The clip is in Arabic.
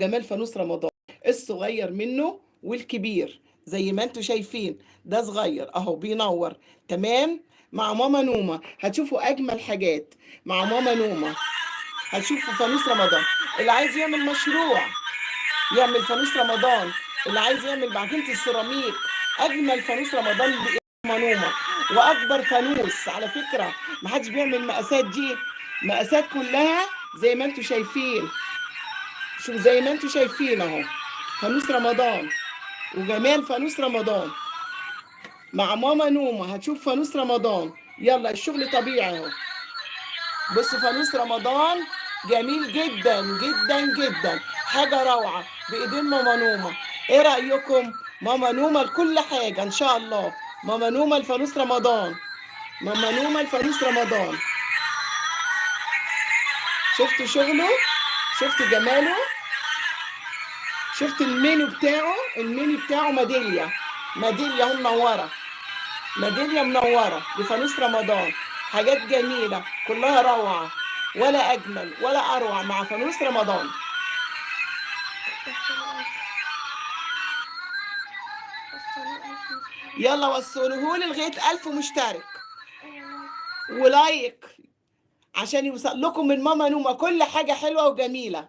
جمال فانوس رمضان الصغير منه والكبير زي ما أنتم شايفين ده صغير اهو بينور تمام؟ مع ماما نومة هتشوفوا أجمل حاجات. مع ماما نومة هتشوفوا فانوس رمضان. اللي عايز يعمل مشروع يعمل فانوس رمضان. اللي عايز يعمل بعجينة السيراميك أجمل فانوس رمضان ماما نومة. وأكبر فانوس على فكرة محدش بيعمل المقاسات دي. مقاسات كلها زي ما أنتم شايفين. شوف زي ما أنتم شايفين اهو. فانوس رمضان. وجمال فانوس رمضان. مع ماما نومة هتشوف فانوس رمضان. يلا الشغل طبيعي اهو. بص فانوس رمضان جميل جدا جدا جدا. حاجة روعة بإيدين ماما نومة. إيه رأيكم؟ ماما نومة لكل حاجة إن شاء الله. ماما نومة لفانوس رمضان. ماما نومة لفانوس رمضان. شفتوا شغله؟ شفتوا جماله؟ شفت المنيو بتاعه؟ المنيو بتاعه ميدالية. ميدالية اهو منورة. ميدالية منورة. لفانوس رمضان. حاجات جميلة. كلها روعة. ولا أجمل ولا أروع مع فانوس رمضان. يلا وصلوهولي لغاية ألف مشترك. ولايك. عشان يوصل لكم من ماما نومة كل حاجة حلوة وجميلة.